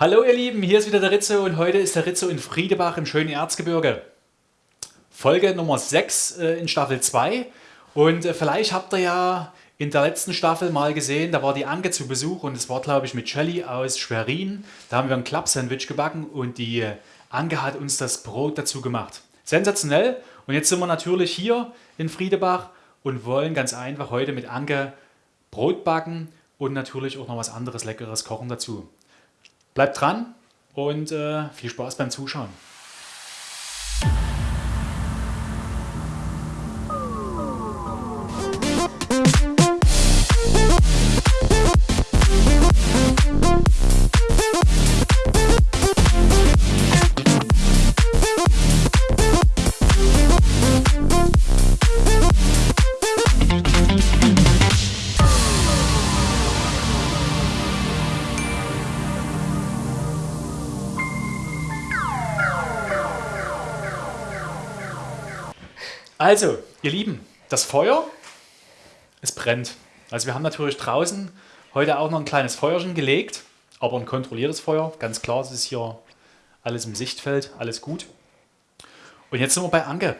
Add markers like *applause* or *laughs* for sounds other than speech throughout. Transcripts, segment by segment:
Hallo ihr Lieben, hier ist wieder der Rizzo und heute ist der Rizzo in Friedebach im schönen Erzgebirge. Folge Nummer 6 äh, in Staffel 2 und äh, vielleicht habt ihr ja in der letzten Staffel mal gesehen, da war die Anke zu Besuch und es war glaube ich mit Shelly aus Schwerin. Da haben wir ein Club-Sandwich gebacken und die äh, Anke hat uns das Brot dazu gemacht. Sensationell und jetzt sind wir natürlich hier in Friedebach und wollen ganz einfach heute mit Anke Brot backen und natürlich auch noch was anderes Leckeres kochen dazu. Bleibt dran und äh, viel Spaß beim Zuschauen. Also, ihr Lieben, das Feuer, es brennt. Also wir haben natürlich draußen heute auch noch ein kleines Feuerchen gelegt, aber ein kontrolliertes Feuer. Ganz klar, es ist hier alles im Sichtfeld, alles gut. Und jetzt sind wir bei Anke.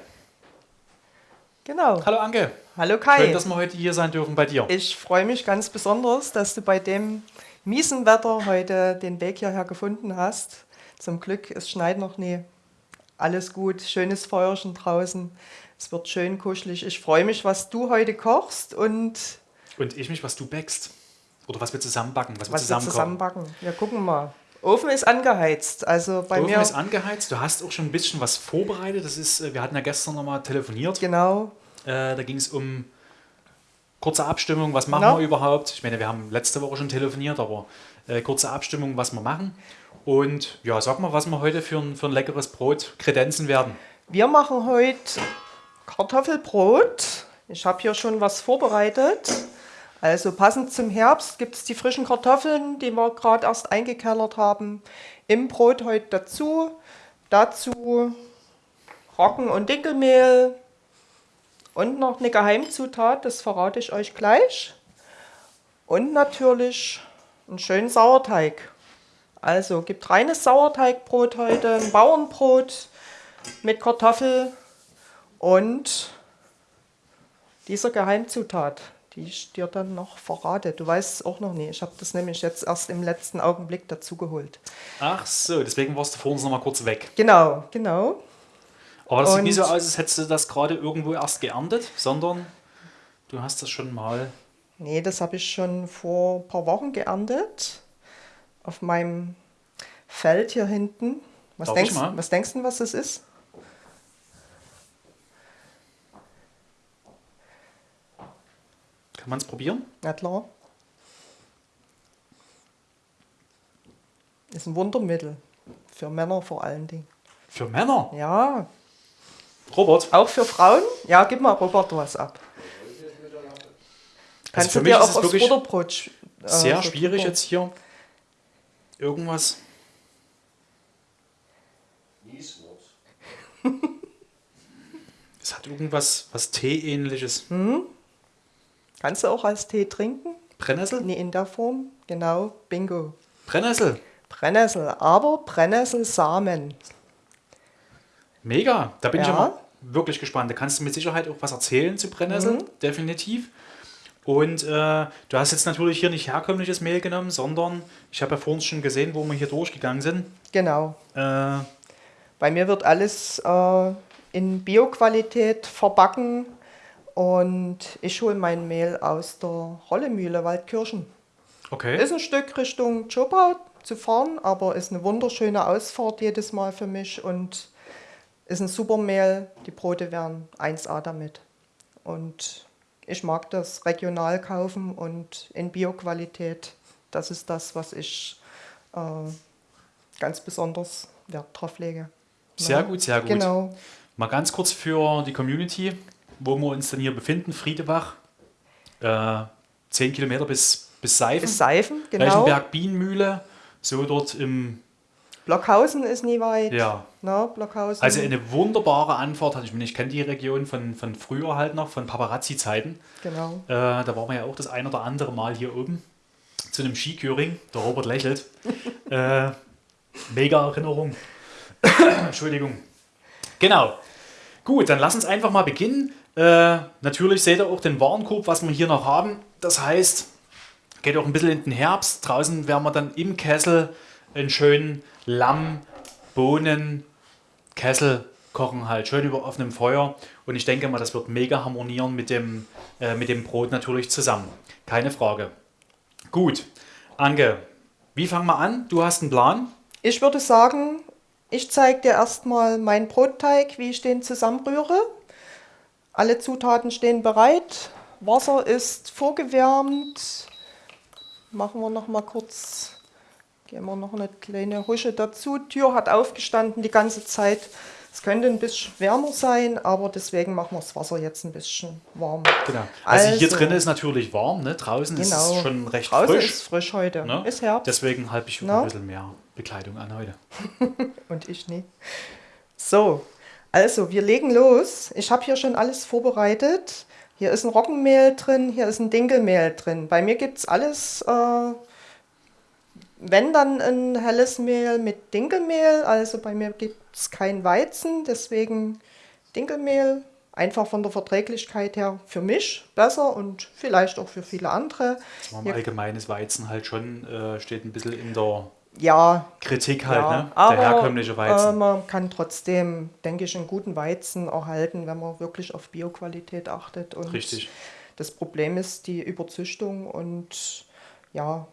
Genau. Hallo Anke. Hallo Kai. Schön, dass wir heute hier sein dürfen bei dir. Ich freue mich ganz besonders, dass du bei dem miesen Wetter heute den Weg hierher gefunden hast. Zum Glück, es schneit noch nie. Alles gut, schönes Feuerchen draußen. Es wird schön kuschelig. Ich freue mich, was du heute kochst und. Und ich mich, was du backst. Oder was wir zusammen backen, was, was wir zusammen, wir zusammen backen. Ja, gucken mal. Ofen ist angeheizt. Also bei Ofen mir. ist angeheizt. Du hast auch schon ein bisschen was vorbereitet. Das ist, äh, wir hatten ja gestern nochmal telefoniert. Genau. Äh, da ging es um kurze Abstimmung, was machen Genau. wir überhaupt. Ich meine, wir haben letzte Woche schon telefoniert, aber äh, kurze Abstimmung, was wir machen. Und ja, sag mal, was wir heute für ein, für ein leckeres Brot kredenzen werden. Wir machen heute Kartoffelbrot. Ich habe hier schon was vorbereitet. Also passend zum Herbst gibt es die frischen Kartoffeln, die wir gerade erst eingekellert haben, im Brot heute dazu. Dazu Roggen- und Dinkelmehl und noch eine Geheimzutat, das verrate ich euch gleich. Und natürlich einen schönen Sauerteig. Also gibt reines Sauerteigbrot heute, ein Bauernbrot mit Kartoffel und dieser Geheimzutat, die ich dir dann noch verrate. Du weißt es auch noch nicht. Ich habe das nämlich jetzt erst im letzten Augenblick dazugeholt. Ach so, deswegen warst du vor uns nochmal kurz weg. Genau, genau. Aber das sieht Und- nicht so aus, als hättest du das gerade irgendwo erst geerntet, sondern du hast das schon mal. Nee, das habe ich schon vor ein paar Wochen geerntet. Auf meinem Feld hier hinten. Was, Darf denkst, mal? was denkst du, was das ist? Kann man es probieren? Na klar. Ist ein Wundermittel. Für Männer vor allen Dingen. Für Männer. Ja, Robert. auch für Frauen? Ja, gib mal Robert was ab. Kannst Also für du mich dir ist auch wirklich Butterbrot äh, Sehr schwierig jetzt hier irgendwas. *laughs* Es hat irgendwas was Tee-ähnliches. Hm? Kannst du auch als Tee trinken? Brennnessel? Nee, in der Form. Genau, bingo. Brennnessel. Brennnessel, aber Brennnesselsamen. Mega. Da bin ich Ja. ja mal wirklich gespannt. Da kannst du mit Sicherheit auch was erzählen zu Brennnessel. Mhm. Definitiv. Und äh, du hast jetzt natürlich hier nicht herkömmliches Mehl genommen, sondern ich habe ja vorhin schon gesehen, wo wir hier durchgegangen sind. Genau. Äh, Bei mir wird alles äh, in Bioqualität verbacken und ich hole mein Mehl aus der Rollemühle Waldkirchen. okay. Ist ein Stück Richtung Chopau zu fahren, aber ist eine wunderschöne Ausfahrt jedes Mal für mich und ist ein super Mehl. Die Brote werden 1A damit. Und ich mag das regional kaufen und in Bioqualität. Das ist das, was ich äh, ganz besonders Wert drauf lege. Sehr Ja, gut, sehr gut. Genau. Mal ganz kurz für die Community, wo wir uns denn hier befinden, Friedebach. Äh, 10 Kilometer bis, bis Seifen. Bis Seifen, genau. Reichenberg Bienenmühle, so dort im, Blockhausen ist nie weit. ja. Ne, Blockhausen. Also eine wunderbare Anfahrt. Ich meine, ich kenne die Region von, von früher halt noch, von Paparazzi-Zeiten. genau. Äh, da waren wir ja auch das ein oder andere Mal hier oben zu einem Skiküring. Der Robert lächelt. *laughs* äh, Mega Erinnerung. *coughs* Entschuldigung. Genau. Gut, dann lass uns einfach mal beginnen. Äh, natürlich seht ihr auch den Warenkorb, was wir hier noch haben. Das heißt, geht auch ein bisschen in den Herbst. Draußen werden wir dann im Kessel einen schönen Lamm, Bohnen, Kessel kochen halt schön über offenem Feuer und ich denke mal, das wird mega harmonieren mit dem, äh, mit dem Brot natürlich zusammen. Keine Frage. Gut, Anke, wie fangen wir an? Du hast einen Plan? Ich würde sagen, ich zeige dir erstmal meinen Brotteig, wie ich den zusammenrühre. Alle Zutaten stehen bereit. Wasser ist vorgewärmt. Machen wir noch mal kurz, geben wir noch eine kleine Husche dazu. Tür hat aufgestanden die ganze Zeit. Es könnte ein bisschen wärmer sein, aber deswegen machen wir das Wasser jetzt ein bisschen warm. Genau. Also, also hier drin ist natürlich warm, ne? draußen genau. ist es genau. schon recht draußen frisch. ist frisch heute, ne? ist Herbst. Deswegen halte ich no? ein bisschen mehr Bekleidung an heute. *laughs* Und ich nicht. So, also wir legen los. Ich habe hier schon alles vorbereitet. Hier ist ein Roggenmehl drin, hier ist ein Dinkelmehl drin. Bei mir gibt es alles äh, wenn dann ein helles Mehl mit Dinkelmehl, also bei mir gibt es kein Weizen, deswegen Dinkelmehl, einfach von der Verträglichkeit her für mich besser und vielleicht auch für viele andere. Allgemeines Weizen halt schon, äh, steht ein bisschen in der ja, Kritik halt, ja, ne? Aber, der herkömmliche Weizen. Äh, man kann trotzdem, denke ich, einen guten Weizen erhalten, wenn man wirklich auf Bioqualität achtet. Und Richtig. Das Problem ist die Überzüchtung und ja,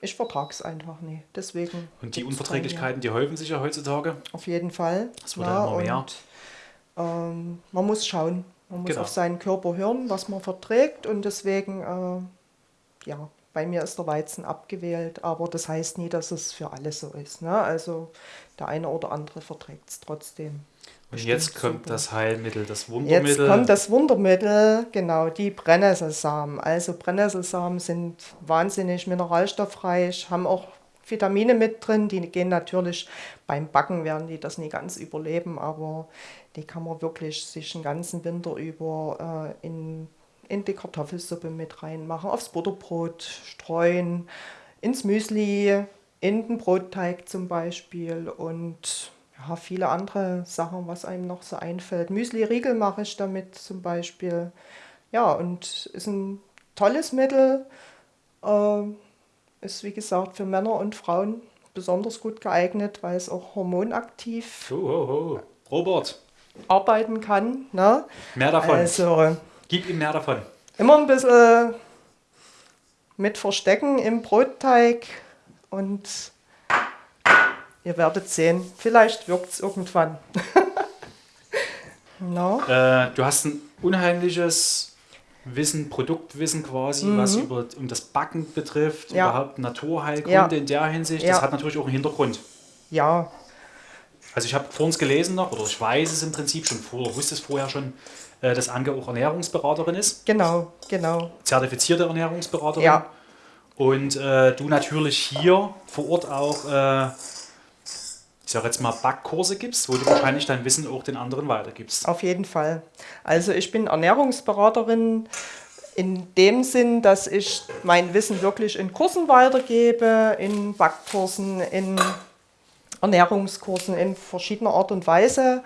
ich vertrage es einfach nicht. Deswegen. Und die Unverträglichkeiten, die häufen sich ja heutzutage? Auf jeden Fall. Das wird ja, immer mehr. Und, ähm, man muss schauen. Man muss genau. auf seinen Körper hören, was man verträgt. Und deswegen, äh, ja, bei mir ist der Weizen abgewählt. Aber das heißt nie, dass es für alle so ist. Ne? Also der eine oder andere verträgt es trotzdem. Und jetzt kommt super. das Heilmittel, das Wundermittel. Jetzt kommt das Wundermittel, genau, die Brennnesselsamen. Also Brennnesselsamen sind wahnsinnig mineralstoffreich, haben auch Vitamine mit drin, die gehen natürlich beim Backen, werden die das nie ganz überleben, aber die kann man wirklich sich den ganzen Winter über äh, in, in die Kartoffelsuppe mit reinmachen, aufs Butterbrot streuen, ins Müsli, in den Brotteig zum Beispiel und ja, viele andere Sachen, was einem noch so einfällt. Müsli-Riegel mache ich damit zum Beispiel. Ja, und ist ein tolles Mittel. Äh, ist wie gesagt für Männer und Frauen besonders gut geeignet, weil es auch hormonaktiv oh, oh, oh. Robert. arbeiten kann. Ne? Mehr davon. Also, Gib ihm mehr davon. Immer ein bisschen mit Verstecken im Brotteig und Ihr werdet sehen, vielleicht wirkt es irgendwann. *laughs* no. äh, du hast ein unheimliches Wissen, Produktwissen quasi, mhm. was über, um das Backen betrifft, ja. überhaupt Naturheilkunde ja. in der Hinsicht. Ja. Das hat natürlich auch einen Hintergrund. Ja. Also ich habe vorhin gelesen noch, oder ich weiß es im Prinzip schon vor, wusste es vorher schon, äh, dass Anke auch Ernährungsberaterin ist. Genau, genau. Zertifizierte Ernährungsberaterin. Ja. Und äh, du natürlich hier vor Ort auch äh, ich sage jetzt mal, Backkurse gibst, wo du wahrscheinlich dein Wissen auch den anderen weitergibst. Auf jeden Fall. Also ich bin Ernährungsberaterin in dem Sinn, dass ich mein Wissen wirklich in Kursen weitergebe, in Backkursen, in Ernährungskursen in verschiedener Art und Weise.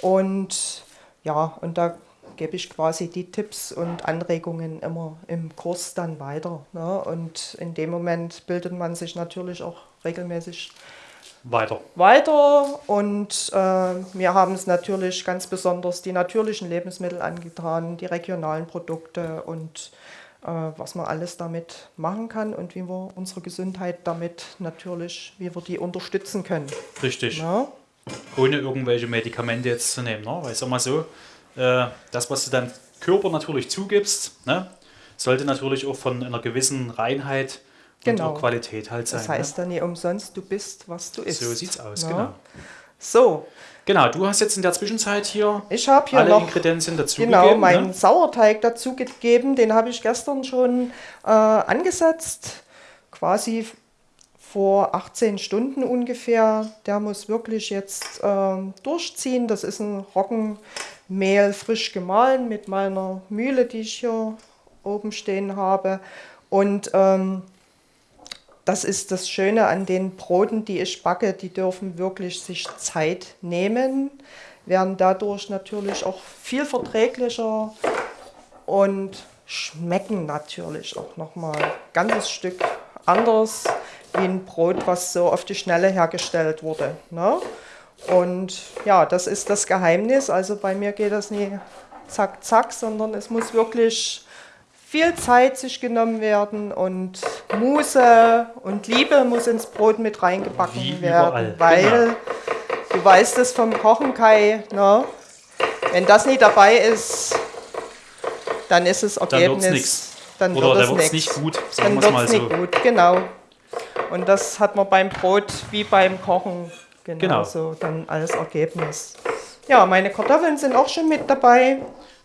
Und ja, und da gebe ich quasi die Tipps und Anregungen immer im Kurs dann weiter. Ne? Und in dem Moment bildet man sich natürlich auch regelmäßig weiter. Weiter und äh, wir haben es natürlich ganz besonders die natürlichen Lebensmittel angetan, die regionalen Produkte und äh, was man alles damit machen kann und wie wir unsere Gesundheit damit natürlich, wie wir die unterstützen können. Richtig. Ja? Ohne irgendwelche Medikamente jetzt zu nehmen. Ne? Weil ich sag mal so, äh, das, was du deinem Körper natürlich zugibst, ne, sollte natürlich auch von einer gewissen Reinheit genau. Qualität halt sein. Das heißt ne? dann nicht umsonst, du bist, was du isst. So sieht's aus, ja. genau. So. Genau, du hast jetzt in der Zwischenzeit hier, ich hier alle Ingredienzien dazu genau, gegeben. Genau, meinen ne? Sauerteig dazu gegeben, den habe ich gestern schon äh, angesetzt, quasi vor 18 Stunden ungefähr. Der muss wirklich jetzt äh, durchziehen. Das ist ein Roggenmehl frisch gemahlen mit meiner Mühle, die ich hier oben stehen habe. Und ähm, das ist das Schöne an den Broten, die ich backe. Die dürfen wirklich sich Zeit nehmen, werden dadurch natürlich auch viel verträglicher und schmecken natürlich auch nochmal ein ganzes Stück anders wie ein Brot, was so auf die Schnelle hergestellt wurde. Ne? Und ja, das ist das Geheimnis. Also bei mir geht das nie zack, zack, sondern es muss wirklich viel Zeit sich genommen werden und Muße und Liebe muss ins Brot mit reingebacken Wie werden, überall, weil genau. du weißt es vom Kochen, Kai, ne? wenn das nicht dabei ist, dann ist es Dann Ergebnis. wird's nix. Dann Oder wird da es wird's nix. nicht gut, sagen Dann wir's mal wird's so. nicht gut, genau. Und das hat man beim Brot wie beim Kochen Genau. genauso dann als Ergebnis. Ja, meine Kartoffeln sind auch schon mit dabei.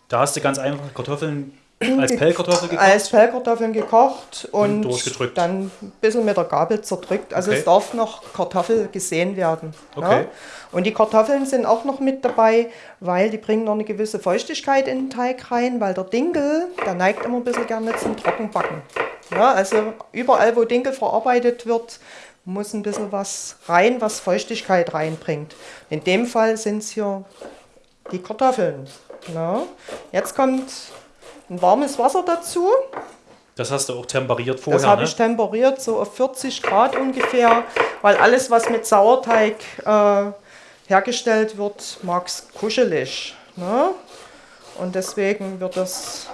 Da hast du ganz einfach Kartoffeln als Pellkartoffel gekocht. Als Pellkartoffeln gekocht und, durchgedrückt. dann ein bisschen mit der Gabel zerdrückt. Also Okay. es darf noch Kartoffel gesehen werden. Okay. Ne? Und die Kartoffeln sind auch noch mit dabei, weil die bringen noch eine gewisse Feuchtigkeit in den Teig rein, weil der Dinkel, der neigt immer ein bisschen gerne zum Trockenbacken. Ja, also überall, wo Dinkel verarbeitet wird, muss ein bisschen was rein, was Feuchtigkeit reinbringt. In dem Fall sind es hier die Kartoffeln. Ja. Jetzt kommt ein warmes Wasser dazu. Das hast du auch temperiert vorher, Das habe ne? ich temperiert, so auf 40 Grad ungefähr, weil alles, was mit Sauerteig äh, hergestellt wird, mag es kuschelig. Ne? Und deswegen wird das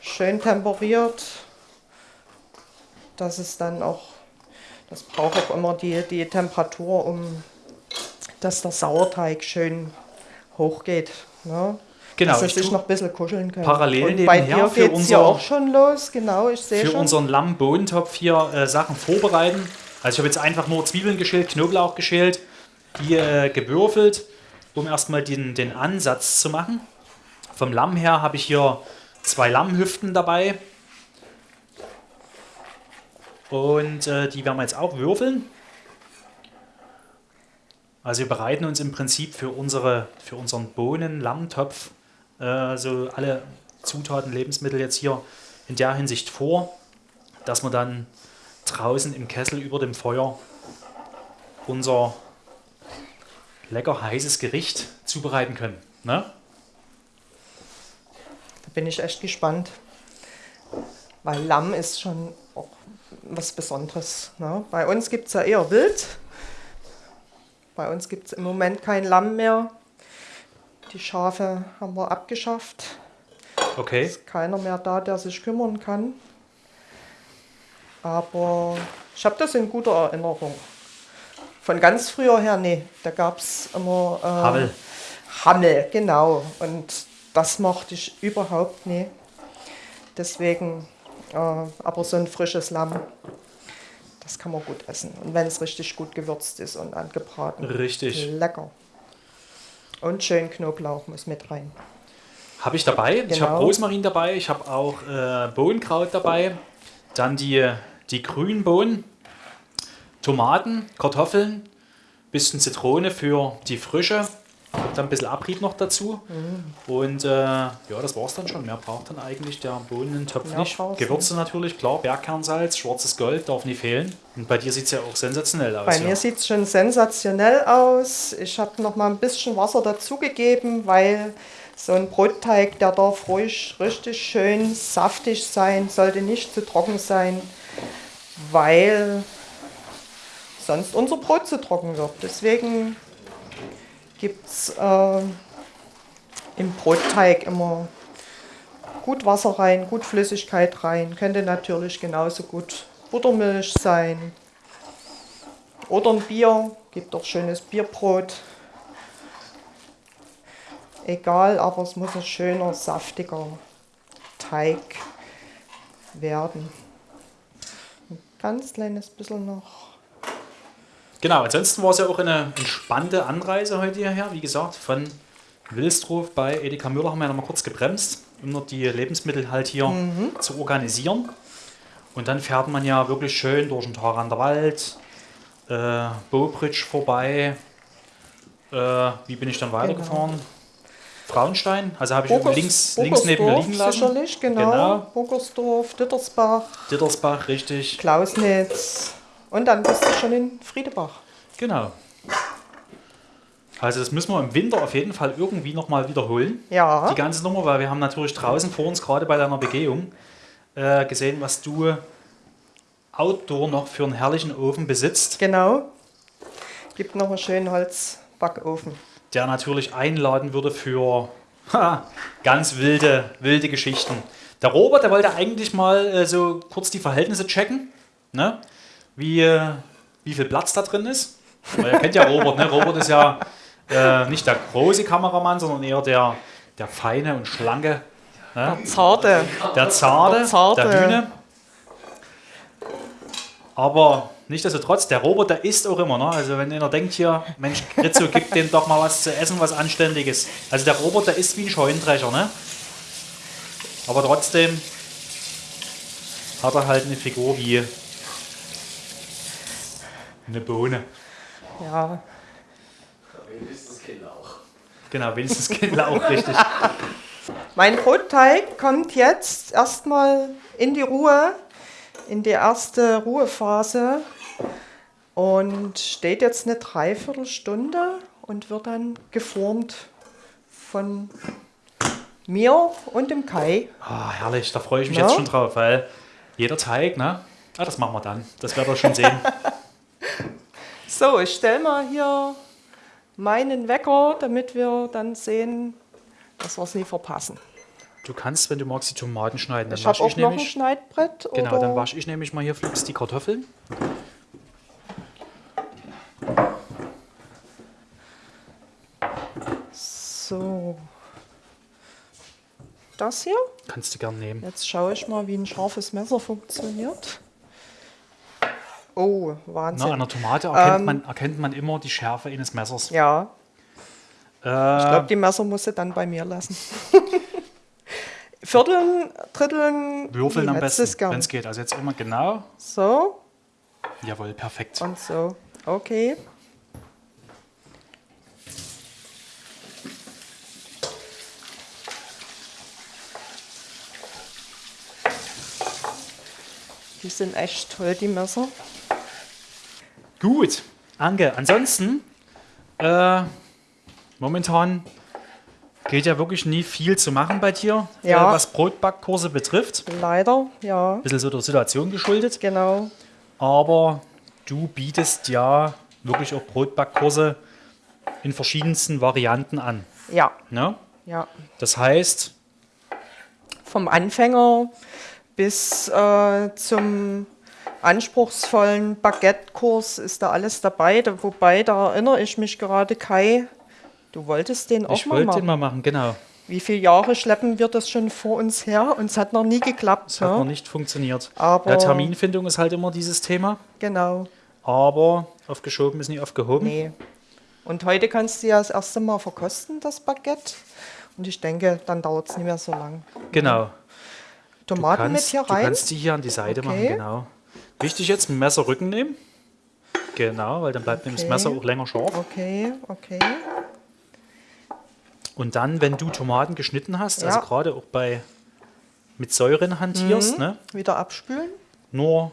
schön temperiert, dass es dann auch, das braucht auch immer die, die Temperatur, um dass der Sauerteig schön hochgeht. Ne? Genau, dass es sich noch ein bisschen kuscheln kann. parallel Und bei nebenher dir für es ja unser- auch schon los, genau, ich sehe Für schon. unseren Lamm-Bohnentopf hier äh, Sachen vorbereiten. Also ich habe jetzt einfach nur Zwiebeln geschält, Knoblauch geschält, die äh, gewürfelt, um erstmal den, den Ansatz zu machen. Vom Lamm her habe ich hier zwei Lammhüften dabei. Und äh, die werden wir jetzt auch würfeln. Also wir bereiten uns im Prinzip für, unsere, für unseren Bohnen-Lammtopf äh, so alle Zutaten, Lebensmittel jetzt hier in der Hinsicht vor, dass wir dann draußen im Kessel über dem Feuer unser lecker heißes Gericht zubereiten können. Ne? Da bin ich echt gespannt. Weil Lamm ist schon auch was Besonderes. Ne? Bei uns gibt es ja eher Wild. Bei uns gibt es im Moment kein Lamm mehr. Die Schafe haben wir abgeschafft. Okay. Ist keiner mehr da, der sich kümmern kann. Aber ich habe das in guter Erinnerung. Von ganz früher her, nee, da gab es immer äh, Hammel. Hammel, genau. Und das mochte ich überhaupt nie. Deswegen, äh, aber so ein frisches Lamm, das kann man gut essen. Und wenn es richtig gut gewürzt ist und angebraten. Richtig. Lecker. Und schön Knoblauch muss mit rein. Habe ich dabei. Ich habe Genau. Rosmarin dabei. Ich habe auch äh, Bohnenkraut dabei. Dann die, die grünen Bohnen, Tomaten, Kartoffeln, bisschen Zitrone für die Frische. Kommt dann ein bisschen Abrieb noch dazu. Mhm. Und äh, ja, das war es dann schon. Mehr braucht dann eigentlich der Bohnentopf Mehr nicht. braucht's Gewürze natürlich, klar. Bergkernsalz, schwarzes Gold darf nie fehlen. Und bei dir sieht es ja auch sensationell aus. Bei ja. mir sieht es schon sensationell aus. Ich habe noch mal ein bisschen Wasser dazugegeben, weil so ein Brotteig, der darf ruhig richtig schön saftig sein, sollte nicht zu trocken sein, weil sonst unser Brot zu trocken wird. Deswegen gibt es äh, im Brotteig immer gut Wasser rein, gut Flüssigkeit rein. Könnte natürlich genauso gut Buttermilch sein. Oder ein Bier, gibt auch schönes Bierbrot. Egal, aber es muss ein schöner, saftiger Teig werden. Ein ganz kleines bisschen noch. Genau, ansonsten war es ja auch eine entspannte Anreise heute hierher. Wie gesagt, von Wilsdruf bei Edeka Müller haben wir ja noch mal kurz gebremst, um noch die Lebensmittel halt hier zu organisieren. Und dann fährt man ja wirklich schön durch den Tarander Wald, äh, Bobridge vorbei. Äh, wie bin ich dann weitergefahren? Traunstein, also habe ich Burgers- links, links neben mir liegen lassen. Sicherlich, genau. Genau. Burgersdorf, Dittersbach, Dittersbach, richtig. Klausnitz. Und dann bist du schon in Friedebach. Genau. Also das müssen wir im Winter auf jeden Fall irgendwie nochmal wiederholen. Ja. Die ganze Nummer, weil wir haben natürlich draußen vor uns gerade bei deiner Begehung äh, gesehen, was du outdoor noch für einen herrlichen Ofen besitzt, Genau. Gibt noch einen schönen Holzbackofen. der natürlich einladen würde für ha, ganz wilde, wilde Geschichten. Der Robert, der wollte eigentlich mal äh, so kurz die Verhältnisse checken, ne? Wie, wie viel Platz da drin ist. Weil ihr kennt ja Robert, ne? Robert ist ja äh, nicht der große Kameramann, sondern eher der, der feine und schlanke, ne? Zarte. der Zarte, Der Zarte. der Hühne. Aber nichtsdestotrotz, der Robert, der isst auch immer. Ne? Also wenn einer denkt hier, Mensch, Rizzo, gib dem doch mal was zu essen, was Anständiges. Also der Robert, der isst wie ein Scheunendrescher. Ne? Aber trotzdem hat er halt eine Figur wie eine Bohne. Ja. Wenigstens Kinder auch. Genau, wenigstens Kinder *laughs* auch richtig. Mein Brotteig kommt jetzt erstmal in die Ruhe, in die erste Ruhephase und steht jetzt eine Dreiviertelstunde und wird dann geformt von mir und dem Kai. Ah, herrlich, da freue ich mich Ja? jetzt schon drauf, weil jeder Teig, ne? Ah, das machen wir dann. Das werdet ihr schon sehen. *laughs* So, ich stelle mal hier meinen Wecker, damit wir dann sehen, dass wir es nie verpassen. Du kannst, wenn du magst, die Tomaten schneiden. Dann Ich habe wasche auch ich noch ein nämlich. Schneidbrett. Genau, dann wasche ich nämlich mal hier fix die Kartoffeln. So. Das hier. Kannst du gern nehmen. Jetzt schaue ich mal, wie ein scharfes Messer funktioniert. Oh, Wahnsinn. Na, an der Tomate erkennt, Ähm, man, erkennt man immer die Schärfe eines Messers. ja, ich Äh, glaube, die Messer musst du dann bei mir lassen. *laughs* Vierteln, Dritteln, würfeln am besten, wenn es geht. Also jetzt immer genau. So Jawohl, perfekt. und so. Okay. Die sind echt toll, die Messer. Gut, Anke. Ansonsten, äh, momentan geht ja wirklich nie viel zu machen bei dir, Ja. äh, was Brotbackkurse betrifft. Leider, ja, Ein bisschen so der Situation geschuldet. genau. Aber du bietest ja wirklich auch Brotbackkurse in verschiedensten Varianten an. Ja, Ne? ja. Das heißt, Vom Anfänger bis äh, zum anspruchsvollen Baguette-Kurs ist da alles dabei. Da, wobei, da erinnere ich mich gerade, Kai, du wolltest den auch ich mal wollte machen. den mal machen, genau. Wie viele Jahre schleppen wir das schon vor uns her und es hat noch nie geklappt. Hat ne? noch nicht funktioniert. Aber- ja, Terminfindung ist halt immer dieses Thema. Genau, Aber aufgeschoben ist nie aufgehoben. nee. Und heute kannst du ja das erste Mal verkosten, das Baguette. Und ich denke, dann dauert es nicht mehr so lang. Genau. Du Tomaten mit kannst, hier du rein. kannst die hier an die Seite Okay. machen, genau. Wichtig jetzt, ein Messerrücken nehmen. Genau, weil dann bleibt nämlich das Okay. Messer auch länger scharf. Okay, okay. Und dann, wenn du Tomaten geschnitten hast, also Ja. gerade auch bei mit Säuren hantierst, ne? Wieder abspülen. nur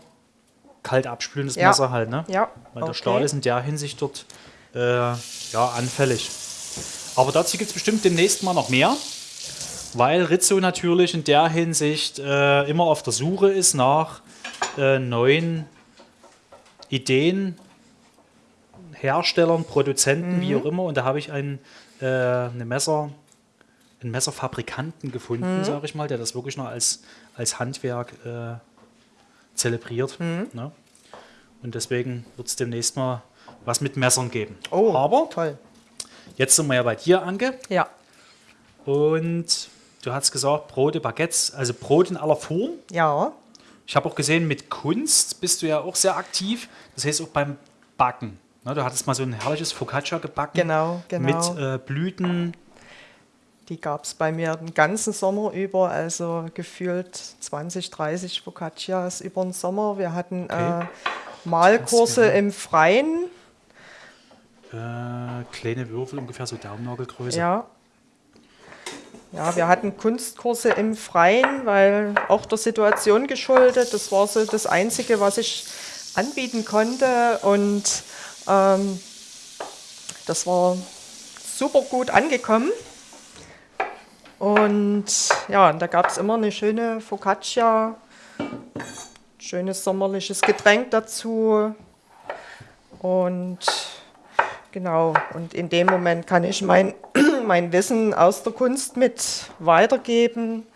kalt abspülen, das Ja. Messer halt, ne? Ja. Weil der okay. Stahl ist in der Hinsicht dort äh, ja, anfällig. Aber dazu gibt es bestimmt demnächst mal noch mehr, weil Rizzo natürlich in der Hinsicht äh, immer auf der Suche ist nach äh, neuen Ideen, Herstellern, Produzenten, wie auch immer. Und da habe ich einen, äh, eine Messer, einen Messerfabrikanten gefunden, sage ich mal, der das wirklich noch als, als Handwerk äh, zelebriert. Ne? Und deswegen wird es demnächst mal was mit Messern geben. Oh, Aber toll. jetzt sind wir ja bei dir, Anke. Ja, Und du hast gesagt, Brote, Baguettes, also Brot in aller Form. ja, Ich habe auch gesehen, mit Kunst bist du ja auch sehr aktiv. Das heißt auch beim Backen. Ne, du hattest mal so ein herrliches Focaccia gebacken. Genau, genau. Mit äh, Blüten. die gab es bei mir den ganzen Sommer über, also gefühlt 20, 30 Focaccias über den Sommer. Wir hatten Okay. äh, Malkurse im Freien. Äh, kleine Würfel, ungefähr so Daumennagelgröße. Ja. Ja, wir hatten Kunstkurse im Freien, weil auch der Situation geschuldet. Das war so das Einzige, was ich anbieten konnte. Und ähm, das war super gut angekommen. Und ja, da gab es immer eine schöne Focaccia, schönes sommerliches Getränk dazu. Und genau, und in dem Moment kann ich mein, mein Wissen aus der Kunst mit weitergeben,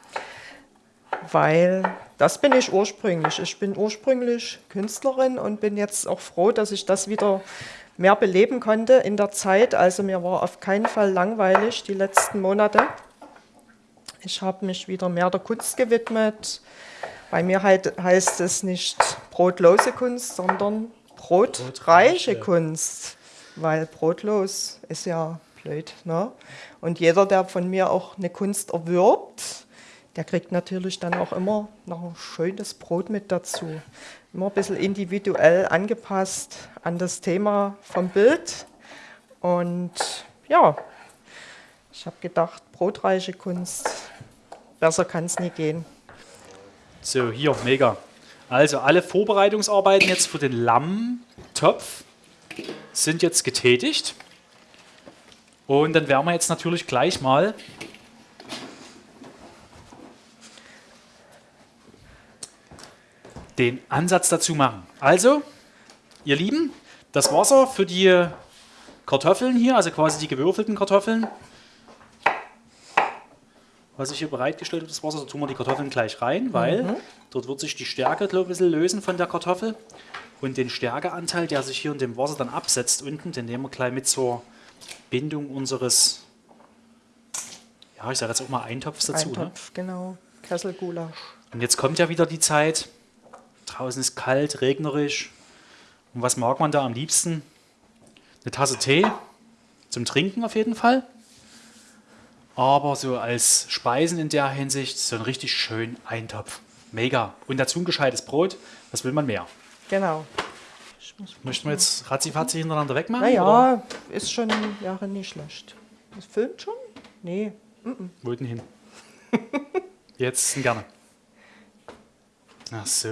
weil das bin ich ursprünglich. Ich bin ursprünglich Künstlerin und bin jetzt auch froh, dass ich das wieder mehr beleben konnte in der Zeit. Also mir war auf keinen Fall langweilig die letzten Monate. Ich habe mich wieder mehr der Kunst gewidmet. Bei mir halt, heißt es nicht brotlose Kunst, sondern brotreiche Brotreiche. Kunst. Weil brotlos ist ja blöd. Ne? Und jeder, der von mir auch eine Kunst erwirbt, der kriegt natürlich dann auch immer noch ein schönes Brot mit dazu. Immer ein bisschen individuell angepasst an das Thema vom Bild. Und ja, ich habe gedacht, brotreiche Kunst, besser kann es nie gehen. So, hier, mega. Also alle Vorbereitungsarbeiten jetzt für den Lammtopf sind jetzt getätigt. Und dann werden wir jetzt natürlich gleich mal den Ansatz dazu machen. Also, ihr Lieben, das Wasser für die Kartoffeln hier, also quasi die gewürfelten Kartoffeln, was ich hier bereitgestellt habe, das Wasser, da tun wir die Kartoffeln gleich rein, weil dort wird sich die Stärke glaub, ein bisschen lösen von der Kartoffel. Und den Stärkeanteil, der sich hier in dem Wasser dann absetzt unten, den nehmen wir gleich mit zur Bindung unseres, ja, ich sage jetzt auch mal Eintopfs dazu. Ne? Eintopf, genau. Kesselgulasch. Und jetzt kommt ja wieder die Zeit, draußen ist kalt, regnerisch. Und was mag man da am liebsten? Eine Tasse Tee, zum Trinken auf jeden Fall. Aber so als Speisen in der Hinsicht so ein richtig schön Eintopf. Mega. Und dazu ein gescheites Brot. Was will man mehr? Genau. Möchten wir jetzt ratzifatzi hintereinander wegmachen? oder Naja, ist schon Jahre nicht schlecht. Das filmt schon? Nee. Wo denn hin? *laughs* Jetzt gerne. Ach so.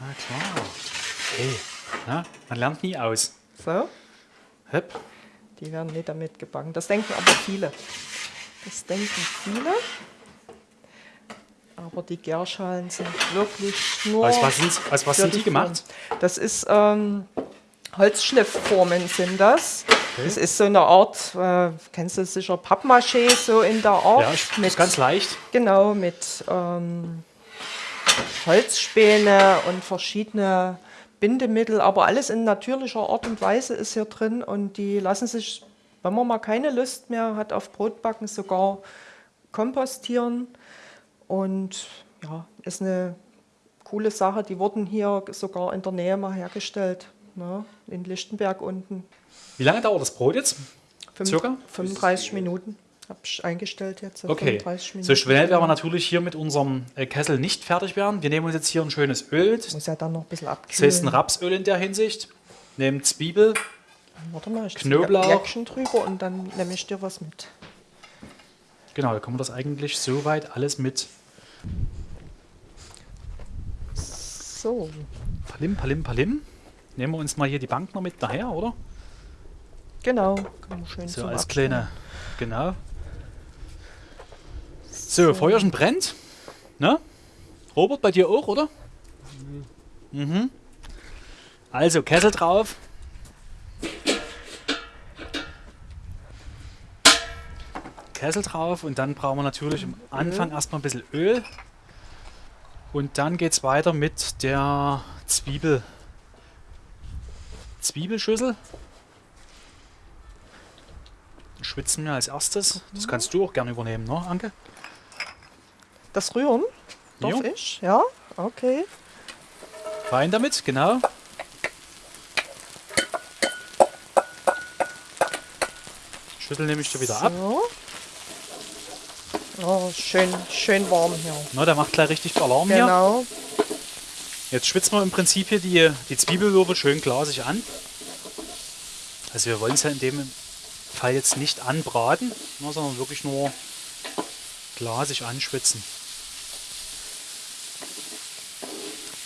Ah, klar. Hey, na, man lernt nie aus. So, Hep. die werden nicht damit gebacken. Das denken aber viele. Das denken viele. Aber die Gärschalen sind wirklich nur. Aus was sind, aus was sind die gemacht? Das ist ähm, Holzschliffformen sind das. Das ist so eine Art, äh, kennst du sicher, Pappmaché, so in der Art. Ja, ist ganz leicht. Genau, mit ähm, Holzspäne und verschiedene Bindemittel, aber alles in natürlicher Art und Weise ist hier drin und die lassen sich, wenn man mal keine Lust mehr hat auf Brotbacken, sogar kompostieren und ja, ist eine coole Sache. Die wurden hier sogar in der Nähe mal hergestellt, ne, in Lichtenberg unten. Wie lange dauert das Brot jetzt? Fünf- Circa? 35 Minuten habe ich eingestellt jetzt. Okay. 35 Minuten. So schnell werden wir natürlich hier mit unserem äh, Kessel nicht fertig werden. Wir nehmen uns jetzt hier ein schönes Öl. Das Muss ja dann noch ein bisschen abkühlen. ein Rapsöl in der Hinsicht. Nehmen Zwiebel. Warte mal, ich Knoblauch. drüber und dann nehme ich dir was mit. Genau, da kann man das eigentlich soweit alles mit So, Palim, Palim, Palim. Nehmen wir uns mal hier die Bank noch mit daher, oder? genau. Kann man schön So als kleine. Genau. So, Feuerchen brennt. Ne? Robert, bei dir auch, oder? Mhm. Also, Kessel drauf. Kessel drauf und dann brauchen wir natürlich am Anfang erstmal ein bisschen Öl. Und dann geht es weiter mit der Zwiebel. Zwiebelschüssel. Schwitzen wir als erstes. Das kannst du auch gerne übernehmen, ne, Anke? Das Rühren darf Jo. ich? Ja, okay. Rein damit, genau. Schüttel nehme ich dir wieder ab. Oh, schön, schön warm hier. Na, der macht gleich richtig viel Alarm hier. Genau. Jetzt schwitzen wir im Prinzip hier die, die Zwiebelwürfel schön glasig an. Also wir wollen es ja in dem Fall jetzt nicht anbraten, sondern wirklich nur glasig anschwitzen.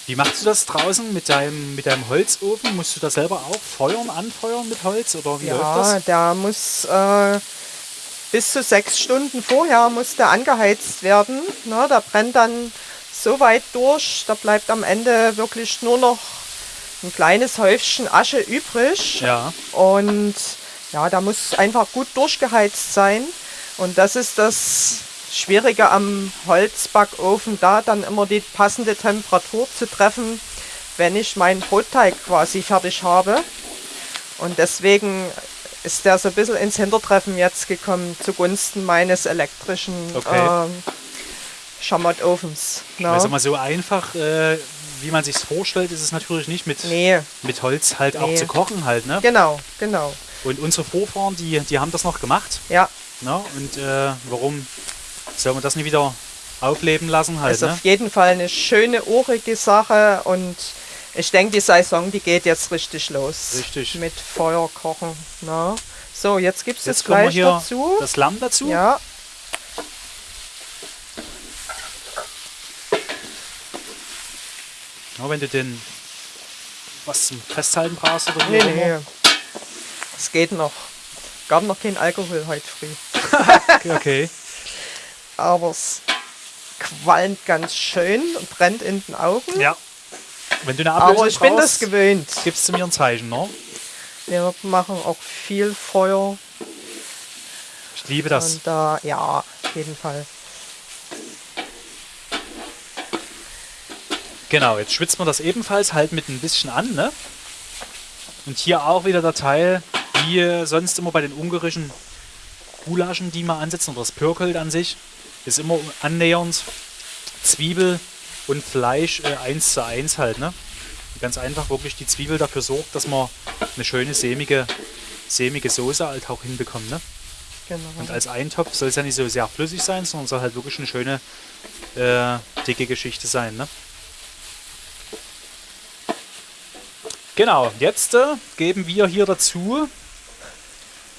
Wie machst du das draußen mit deinem, mit deinem Holzofen? Musst du da selber auch feuern, anfeuern mit Holz oder wie läuft Ja, das? der muss äh, bis zu sechs Stunden vorher muss der angeheizt werden. Ne, der brennt dann so weit durch, da bleibt am Ende wirklich nur noch ein kleines Häufchen Asche übrig. Ja, Und ja, da muss einfach gut durchgeheizt sein. Und das ist das Schwierige am Holzbackofen, da dann immer die passende Temperatur zu treffen, wenn ich meinen Brotteig quasi fertig habe. Und deswegen ist der so ein bisschen ins Hintertreffen jetzt gekommen zugunsten meines elektrischen Okay. ähm, Schammottofens. Ne? also mal so einfach, äh, wie man sich vorstellt, ist es natürlich nicht mit, Nee, mit Holz halt auch Nee. zu kochen halt, ne? genau, genau. Und unsere Vorfahren, die, die haben das noch gemacht, Ja, ne? Und äh, warum soll man das nicht wieder aufleben lassen halt, ist ne? auf jeden Fall eine schöne, urige Sache und ich denke, die Saison, die geht jetzt richtig los. Richtig. Mit Feuer kochen. Ne? So, jetzt gibt es das Fleisch dazu. das Lamm dazu. ja, Ja, wenn du den was zum Festhalten brauchst oder nee, nee. Es geht noch. Gab noch kein Alkohol heute früh. *laughs* Okay. Aber es qualmt ganz schön und brennt in den Augen. Ja. Wenn du eine Ablösung Aber ich bin das brauchst, gewöhnt. gibst du mir ein Zeichen, ne? Wir machen auch viel Feuer. Ich liebe das. Und da, ja, auf jeden Fall. Genau, jetzt schwitzt man das ebenfalls halt mit ein bisschen an, ne? Und hier auch wieder der Teil, wie äh, sonst immer bei den ungarischen Gulaschen, die man ansetzen, oder das Pürkelt an sich, ist immer annähernd Zwiebel und Fleisch äh, eins zu eins halt, ne? Ganz einfach wirklich die Zwiebel dafür sorgt, dass man eine schöne sämige, sämige Soße halt auch hinbekommt, ne? Genau. Und als Eintopf soll es ja nicht so sehr flüssig sein, sondern soll halt wirklich eine schöne äh, dicke Geschichte sein. Ne? Genau, jetzt äh, geben wir hier dazu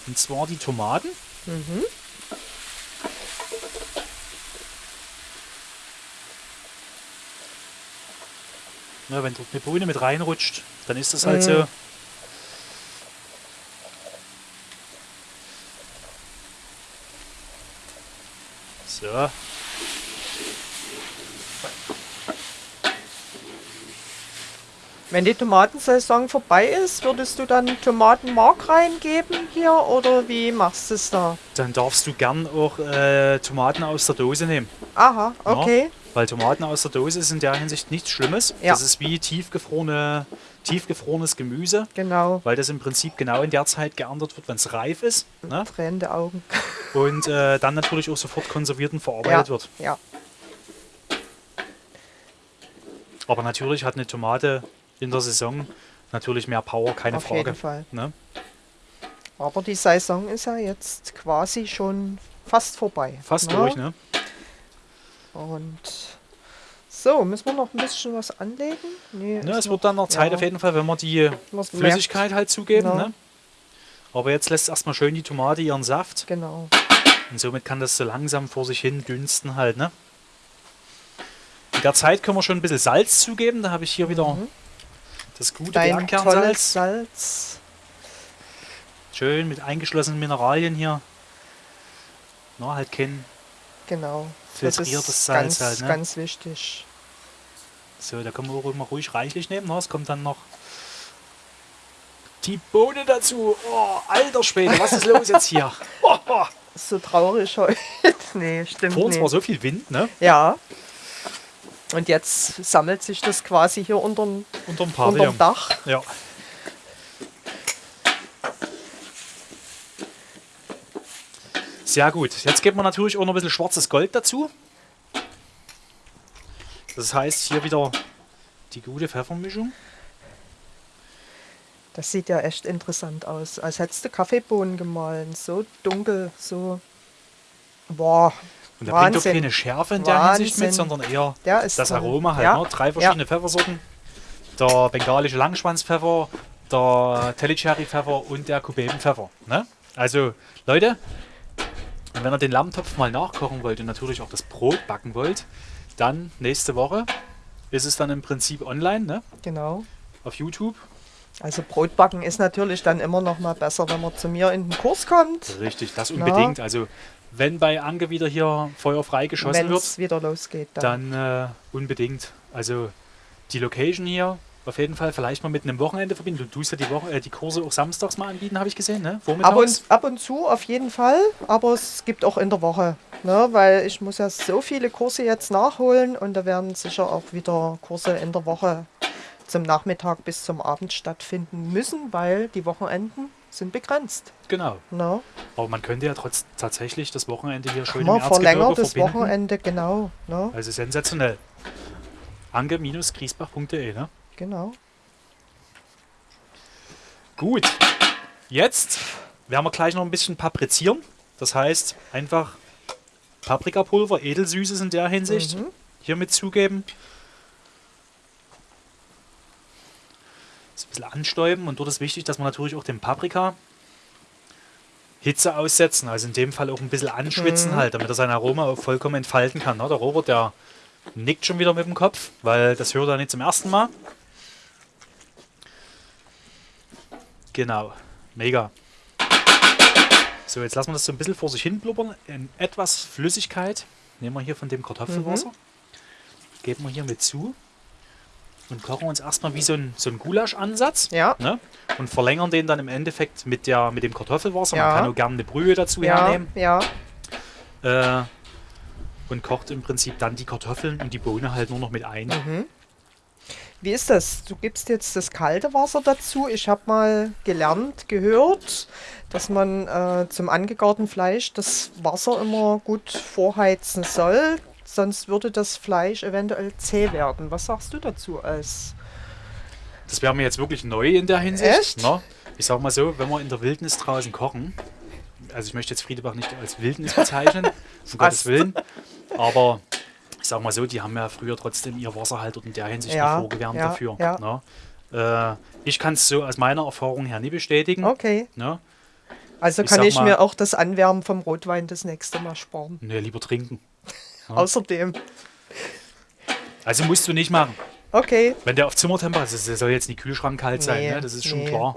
und zwar die Tomaten. Ja, wenn dort eine Bohne mit reinrutscht, dann ist das halt Mhm. so. So. Wenn die Tomatensaison vorbei ist, würdest du dann Tomatenmark reingeben hier oder wie machst du es da? Dann darfst du gern auch äh, Tomaten aus der Dose nehmen. Aha, okay. Weil Tomaten aus der Dose ist in der Hinsicht nichts Schlimmes. Ja. Das ist wie tiefgefrorene, tiefgefrorenes Gemüse, Genau. weil das im Prinzip genau in der Zeit geerntet wird, wenn es reif ist. Ne? Tränende Augen. *laughs* Und äh, dann natürlich auch sofort konserviert und verarbeitet Ja, wird. ja. Aber natürlich hat eine Tomate in der Saison natürlich mehr Power, keine Auf Frage. jeden Fall. Ne? Aber die Saison ist ja jetzt quasi schon fast vorbei. Fast ne? durch, ne? Und so, müssen wir noch ein bisschen was anlegen? Nee, ne? Es wird dann noch Zeit ja. auf jeden Fall, wenn wir die was Flüssigkeit halt zugeben. Ja. Ne? Aber jetzt lässt erstmal schön die Tomate ihren Saft. Genau. Und somit kann das so langsam vor sich hin dünsten halt, ne? In der Zeit können wir schon ein bisschen Salz zugeben. Da habe ich hier wieder das gute Mhm. Dein Bergkernsalz. Salz. Schön mit eingeschlossenen Mineralien hier. Na, halt kein. Genau. Filtriertes Salz ganz, halt, ne? ganz wichtig. So, da können wir auch immer ruhig reichlich nehmen. Na, es kommt dann noch die Bohne dazu. Oh, alter Schwede, was ist los jetzt hier? *laughs* Oh, oh. So traurig heute. *laughs* nee, stimmt Vor uns nicht. war so viel Wind, ne? Ja. Und jetzt sammelt sich das quasi hier unterm, Unterm unterm Pavillon. Dach. Ja. Sehr gut. Jetzt geben wir natürlich auch noch ein bisschen schwarzes Gold dazu. Das heißt, hier wieder die gute Pfeffermischung. Das sieht ja echt interessant aus. Als hättest du Kaffeebohnen gemahlen. So dunkel, so. Boah. Und da bringt auch Wahnsinn. keine Schärfe in der Hinsicht mit, Wahnsinn. sondern eher das toll. Aroma halt. Ja. Ne? Drei verschiedene Pfeffersorten. Der bengalische Langschwanzpfeffer, der Tellicherry-Pfeffer und der Kubebenpfeffer. Ne? Also, Leute, wenn ihr den Lammtopf mal nachkochen wollt und natürlich auch das Brot backen wollt, dann nächste Woche ist es dann im Prinzip online, ne? Genau. Auf YouTube. Also Brotbacken ist natürlich dann immer noch mal besser, wenn man zu mir in den Kurs kommt, Richtig, das unbedingt. Also, wenn bei Anke wieder hier feuerfrei geschossen wenn wird, wieder losgeht. Dann. dann äh, unbedingt. Also, die Location hier auf jeden Fall vielleicht mal mit einem Wochenende verbinden. Du tust ja die, Woche, äh, die Kurse auch samstags mal anbieten, habe ich gesehen, ne? Ab und, ab und zu auf jeden Fall, aber es gibt auch in der Woche. Ne, weil ich muss ja so viele Kurse jetzt nachholen und da werden sicher auch wieder Kurse in der Woche zum Nachmittag bis zum Abend stattfinden müssen, weil die Wochenenden sind begrenzt. Genau. Ne? Aber man könnte ja trotz tatsächlich das Wochenende hier schön Kann im verlängertes verbinden. Wochenende, genau. Ne? Also sensationell. Anke-griesbach.de, ne? Genau. Gut. Jetzt werden wir gleich noch ein bisschen paprizieren. Das heißt, einfach Paprikapulver, edelsüßes in der Hinsicht, Mhm. hier mit zugeben. Das ein bisschen anstäuben und dort ist wichtig, dass man natürlich auch den Paprika Hitze aussetzen, also in dem Fall auch ein bisschen anschwitzen Mhm. halt, damit er sein Aroma auch vollkommen entfalten kann. Der Robert, der nickt schon wieder mit dem Kopf, weil das hört er nicht zum ersten Mal. Genau, mega. So, jetzt lassen wir das so ein bisschen vor sich hin blubbern. In etwas Flüssigkeit nehmen wir hier von dem Kartoffelwasser. Geben wir hier mit zu. Und kochen uns erstmal wie so ein, so ein Gulasch-Ansatz. Ja. Ne? Und verlängern den dann im Endeffekt mit, der, mit dem Kartoffelwasser. Ja. Man kann auch gerne eine Brühe dazu Ja, hernehmen. ja. Äh, und kocht im Prinzip dann die Kartoffeln und die Bohne halt nur noch mit ein. Mhm. Wie ist das? Du gibst jetzt das kalte Wasser dazu. Ich habe mal gelernt, gehört, dass man äh, zum angegarten Fleisch das Wasser immer gut vorheizen soll. Sonst würde das Fleisch eventuell zäh werden. Was sagst du dazu als Das wäre mir jetzt wirklich neu in der Hinsicht. Echt? Ne? Ich sag mal so, wenn wir in der Wildnis draußen kochen, also ich möchte jetzt Friedebach nicht als Wildnis bezeichnen, um *laughs* Gottes Willen, aber ich sag mal so, die haben ja früher trotzdem ihr Wasser halt dort in der Hinsicht Ja, noch vorgewärmt ja, dafür. ja. Ne? Äh, ich kann es so aus meiner Erfahrung her nie bestätigen. Okay. Ne? Also Ich kann ich mal- mir auch das Anwärmen vom Rotwein das nächste Mal sparen. Nee, lieber trinken. Ja. *laughs* Außerdem. Also musst du nicht machen. Okay. Wenn der auf Zimmertemperatur ist, der soll jetzt nicht Kühlschrank kalt sein, Nee, ne? das ist schon nee. klar.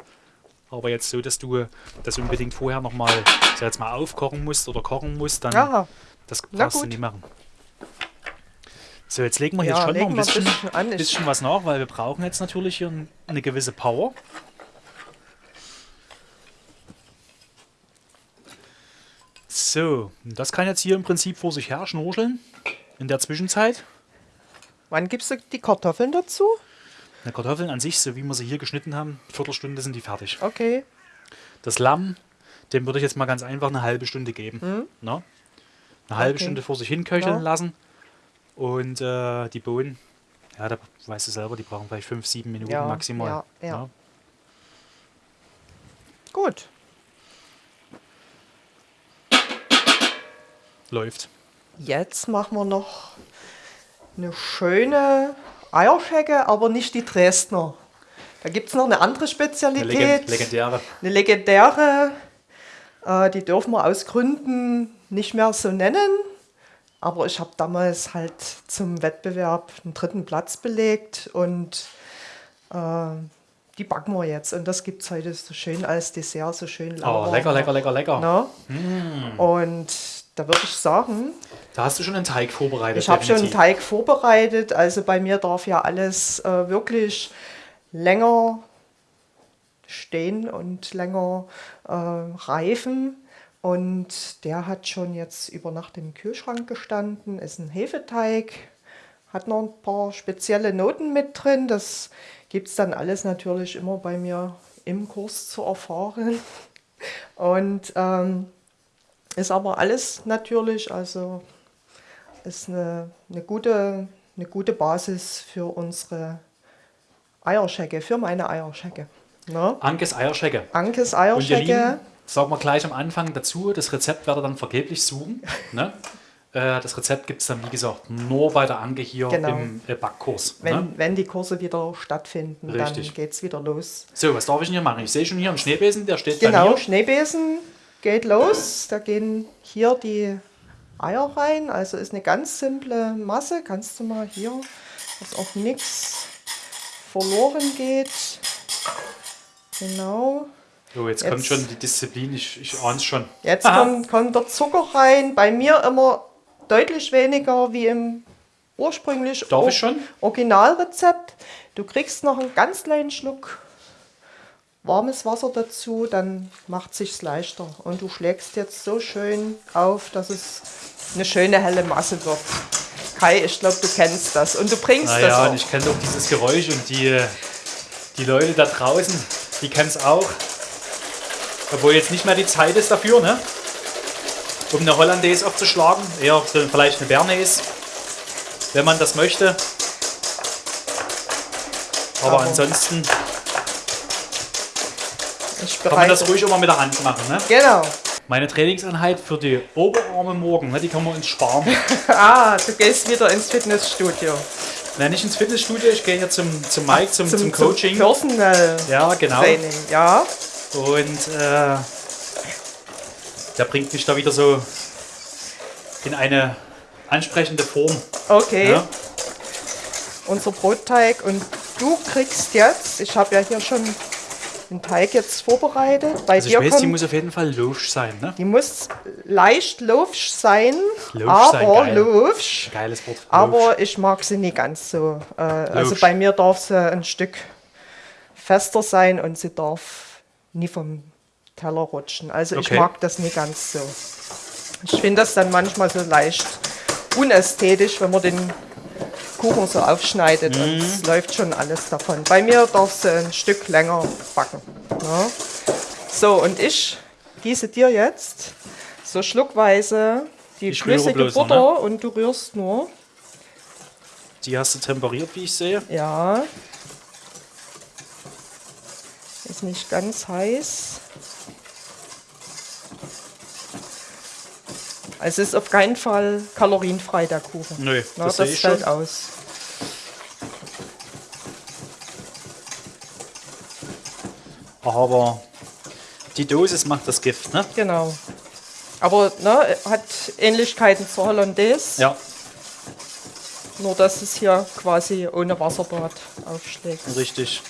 Aber jetzt so, dass du das unbedingt vorher nochmal, jetzt mal aufkochen musst oder kochen musst, dann Ja, das darfst du nie machen. So, jetzt legen wir Ja, jetzt schon noch ein bisschen, bisschen an. Bisschen was nach, weil wir brauchen jetzt natürlich hier ein- eine gewisse Power. So, das kann jetzt hier im Prinzip vor sich her schnurscheln. In der Zwischenzeit. wann gibst du die Kartoffeln dazu? Die Kartoffeln an sich, so wie wir sie hier geschnitten haben, Viertelstunde sind die fertig. Okay. Das Lamm, dem würde ich jetzt mal ganz einfach eine halbe Stunde geben. Ne? Eine halbe Okay. Stunde vor sich hin köcheln Ja. lassen. Und äh, die Bohnen, ja, da weißt du selber, die brauchen vielleicht fünf, sieben Minuten Ja, maximal. ja, ja. Ne? Gut. Läuft. Jetzt machen wir noch eine schöne Eierschecke, aber nicht die Dresdner. Da gibt es noch eine andere Eine Spezialität. Legend legendäre. Eine legendäre. Äh, die dürfen wir aus Gründen nicht mehr so nennen. Aber ich habe damals halt zum Wettbewerb einen dritten Platz belegt und äh, die backen wir jetzt. Und das gibt es heute so schön als Dessert, so schön Oh, lauwarm. lecker, lecker, lecker, lecker. Ne? Mm. Und da würde ich sagen, Da hast du schon einen Teig vorbereitet. ich habe schon einen. Teig vorbereitet. Also bei mir darf ja alles äh, wirklich länger stehen und länger äh, reifen. Und der hat schon jetzt über Nacht im Kühlschrank gestanden. Ist ein Hefeteig, hat noch ein paar spezielle Noten mit drin. Das gibt es dann alles natürlich immer bei mir im Kurs zu erfahren. *laughs* Und ähm, ist aber alles natürlich, also ist eine, eine, gute, eine gute Basis für unsere Eierschecke, für meine Eierschecke. Ne? Ankes Eierschecke. Ankes Eierschecke. Sagen wir gleich am Anfang dazu, das Rezept werdet ihr dann vergeblich suchen. ne? Äh, Das Rezept gibt es dann, wie gesagt, nur bei der Anke hier Genau. im äh, Backkurs. Wenn, Ne? wenn die Kurse wieder stattfinden, Richtig. dann geht es wieder los. So, was darf ich denn hier machen? Ich sehe schon hier einen Schneebesen, der steht bei Genau. Schneebesen. geht los. Da gehen hier die Eier rein. Also ist eine ganz simple Masse. Kannst du mal hier, dass auch nichts verloren geht. Genau. So, jetzt, Jetzt- kommt schon die Disziplin, ich, ich ahne es schon. Jetzt kommt, kommt der Zucker rein. Bei mir immer deutlich weniger wie im ursprünglich Darf ich schon? Originalrezept. Du kriegst noch einen ganz kleinen Schluck warmes Wasser dazu, dann macht sich's leichter. Und du schlägst jetzt so schön auf, dass es eine schöne helle Masse wird. Kai, ich glaube, du kennst das und du bringst das Naja, auch. und ich kenne doch dieses Geräusch und die, die Leute da draußen, die kennen es auch. Obwohl jetzt nicht mehr die Zeit ist dafür, ne? Um eine Hollandaise aufzuschlagen. Eher vielleicht eine Bernaise, wenn man das möchte. Aber Aber- ansonsten Ich kann man das ruhig immer mit der Hand machen, ne? Genau. Meine Trainingseinheit für die Oberarme morgen, ne, die kann man uns sparen. *laughs* Ah, du gehst wieder ins Fitnessstudio. Nein, nicht ins Fitnessstudio, ich gehe hier zum, zum Mike, zum, zum, Coaching. Personal ja, genau. Training, ja. Und äh, der bringt mich da wieder so in eine ansprechende Form. Okay. Ja? Unser Brotteig und du kriegst jetzt, ich habe ja hier schon den Teig jetzt vorbereitet. Bei Also ich dir weiß, kommt, die muss auf jeden Fall logisch sein. Ne? die muss leicht loafsch sein, sein, aber geil. loafsch. Geiles Wort. Aber ich mag sie nicht ganz so. Äh, also bei mir darf sie ein Stück fester sein und sie darf nie vom Teller rutschen. Also ich Okay. mag das nicht ganz so. Ich finde das dann manchmal so leicht unästhetisch, wenn man den Kuchen so aufschneidet und Mhm. es läuft schon alles davon. Bei mir darf sie ein Stück länger backen. Ja. So, und ich gieße dir jetzt so schluckweise die Ich flüssige bloß Butter ne? und du rührst nur. Die hast du temperiert, wie ich sehe. Ja. Nicht ganz heiß. Also es ist auf keinen Fall kalorienfrei, der Kuchen. Nö, Na, das das ich fällt schon. aus. Aber die Dosis macht das Gift, ne? Genau. Aber ne, hat Ähnlichkeiten zur Hollandaise, Ja, nur dass es hier quasi ohne Wasserbad aufschlägt. richtig.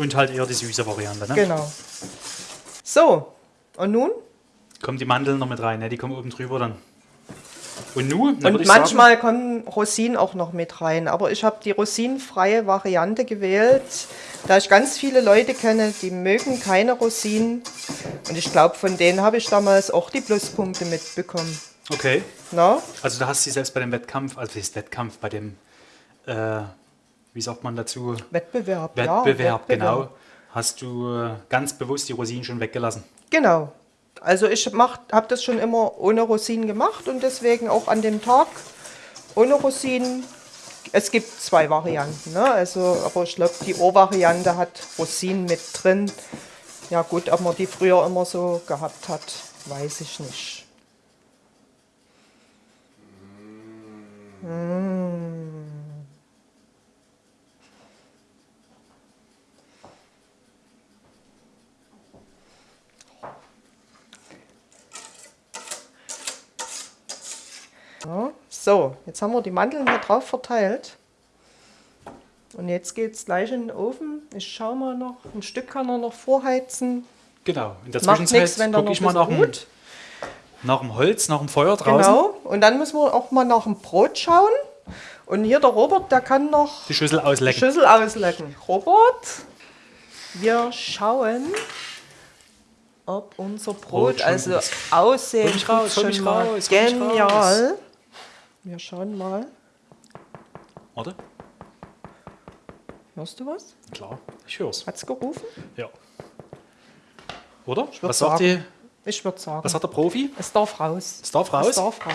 Und halt eher die süße Variante, ne? Genau. So, und nun? Kommen die Mandeln noch mit rein, ne? Die kommen oben drüber dann. Und nun? dann würd Und manchmal kommen Rosinen auch noch mit rein. Aber ich habe die rosinenfreie Variante gewählt, da ich ganz viele Leute kenne, die mögen keine Rosinen. Und ich glaube, von denen habe ich damals auch die Pluspunkte mitbekommen. Sagen, okay. Na? Also da hast du sie selbst bei dem Wettkampf, also das Wettkampf, bei dem, äh, wie sagt man dazu? Wettbewerb. ja, Wettbewerb, genau. Hast du äh, ganz bewusst die Rosinen schon weggelassen. Genau. Also ich habe das schon immer ohne Rosinen gemacht und deswegen auch an dem Tag ohne Rosinen. Es gibt zwei Varianten, ne? also, aber ich glaube, die O-Variante hat Rosinen mit drin. Ja gut, ob man die früher immer so gehabt hat, weiß ich nicht. Ja, so, jetzt haben wir die Mandeln hier drauf verteilt. Und jetzt geht es gleich in den Ofen. Ich schaue mal noch, ein Stück kann er noch vorheizen. Genau. In der Zwischenzeit gucke ich mal nach dem, nach dem Holz, nach dem Feuer draußen. Genau. Und dann müssen wir auch mal nach dem Brot schauen. Und hier der Robert, der kann noch Die Schüssel die auslecken. Schüssel auslecken. Robert, wir schauen, ob unser Brot, Brot schon also aussehen mich raus, schon raus, genial. Wir schauen mal. Warte. Hörst du was? Klar, ich hör's. Hat's gerufen? Ja. Oder? würd Was sagt, die. Ich würde sagen, was sagt der Profi? es darf raus. Es darf Es raus? darf raus.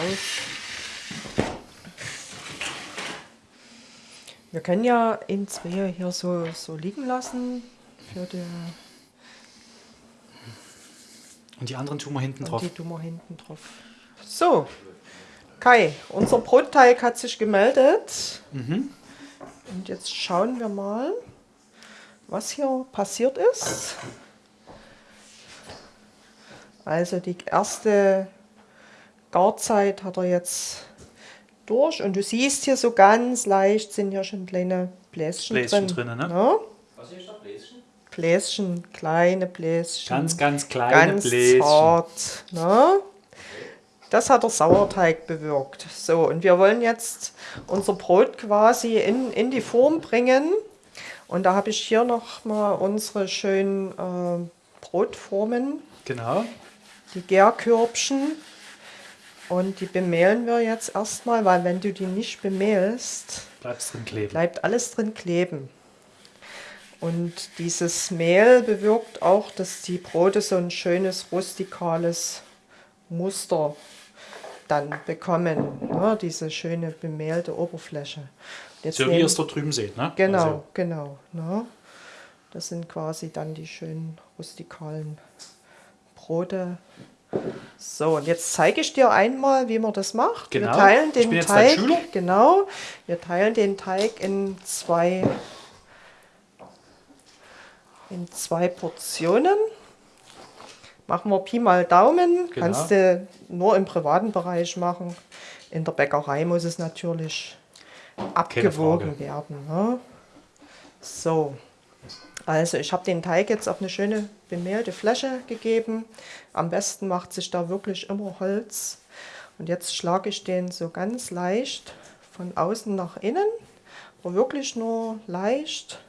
Wir können ja in zwei hier so, so liegen lassen. Für die, Und die anderen tun wir hinten und drauf. die tun wir hinten drauf. So, Kai, unser Brotteig hat sich gemeldet. Mhm. Und jetzt schauen wir mal, was hier passiert ist. Also die erste Garzeit hat er jetzt durch und du siehst hier so ganz leicht sind hier schon kleine Bläschen, Bläschen drin. drin, ne? Ja? Was ist da Bläschen? Bläschen, kleine Bläschen. Ganz, ganz kleine ganz Bläschen. zart. Ne? Das hat der Sauerteig bewirkt. So, und wir wollen jetzt unser Brot quasi in, in die Form bringen. Und da habe ich hier noch mal unsere schönen äh, Brotformen, Genau. die Gärkörbchen. Und die bemehlen wir jetzt erstmal, weil wenn du die nicht bemehlst, Bleibst drin kleben. bleibt alles drin kleben. Und dieses Mehl bewirkt auch, dass die Brote so ein schönes rustikales Muster dann bekommen. Ne? Diese schöne bemehlte Oberfläche. Jetzt so wie ihr es dort drüben seht, ne? Genau, Also, genau. Ne? Das sind quasi dann die schönen rustikalen Brote. So, und jetzt zeige ich dir einmal, wie man das macht. Genau. Wir teilen Ich den bin jetzt Teig. Schüler. Genau. Wir teilen den Teig in zwei in zwei Portionen. Machen wir Pi mal Daumen. Genau. Kannst du nur im privaten Bereich machen. In der Bäckerei muss es natürlich abgewogen werden. Ne? So, also ich habe den Teig jetzt auf eine schöne bemehlte Fläche gegeben. Am besten macht sich da wirklich immer Holz. Und jetzt schlage ich den so ganz leicht von außen nach innen, aber wirklich nur leicht.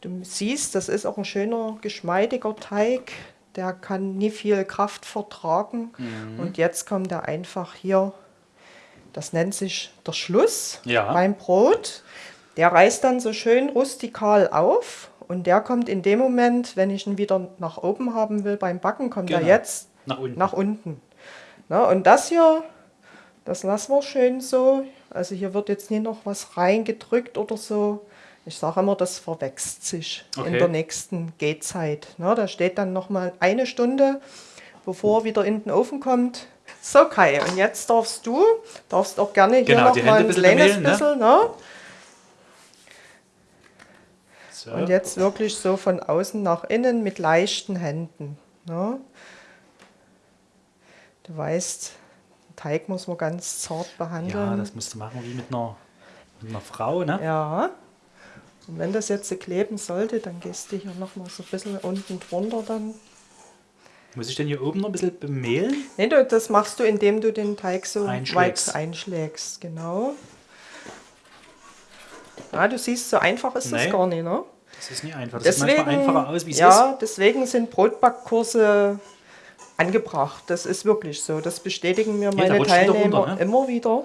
Du siehst, das ist auch ein schöner, geschmeidiger Teig. Der kann nie viel Kraft vertragen. Und jetzt kommt er einfach hier, das nennt sich der Schluss Ja. beim Brot. Der reißt dann so schön rustikal auf. Und der kommt in dem Moment, wenn ich ihn wieder nach oben haben will beim Backen, kommt er Genau. jetzt Nach unten. nach unten. Na, und das hier, das lassen wir schön so. Also hier wird jetzt nie noch was reingedrückt oder so. Ich sage immer, das verwächst sich in Okay. der nächsten Gehzeit. Na, da steht dann noch mal eine Stunde, bevor er wieder in den Ofen kommt. So Kai, und jetzt darfst du, darfst auch gerne hier Genau, noch die mal Hände ein bisschen kleines ne? bisschen, ne? So. Und jetzt wirklich so von außen nach innen mit leichten Händen. Ne? Du weißt, den Teig muss man ganz zart ja, behandeln. das musst du machen wie mit einer, mit einer Frau, ne? Ja. Und wenn das jetzt so kleben sollte, dann gehst du hier noch mal so ein bisschen unten drunter dann. Muss ich denn hier oben noch ein bisschen bemehlen? Nee, du, das machst du, indem du den Teig so Einschlägst. weit einschlägst. Genau. Ja, du siehst, so einfach ist das Nee. gar nicht, ne? Das ist nicht einfach. Das sieht manchmal einfacher aus, wie es ja, deswegen sind Brotbackkurse angebracht. Das ist wirklich so. Das bestätigen mir da meine Teilnehmer runter, ne? immer wieder.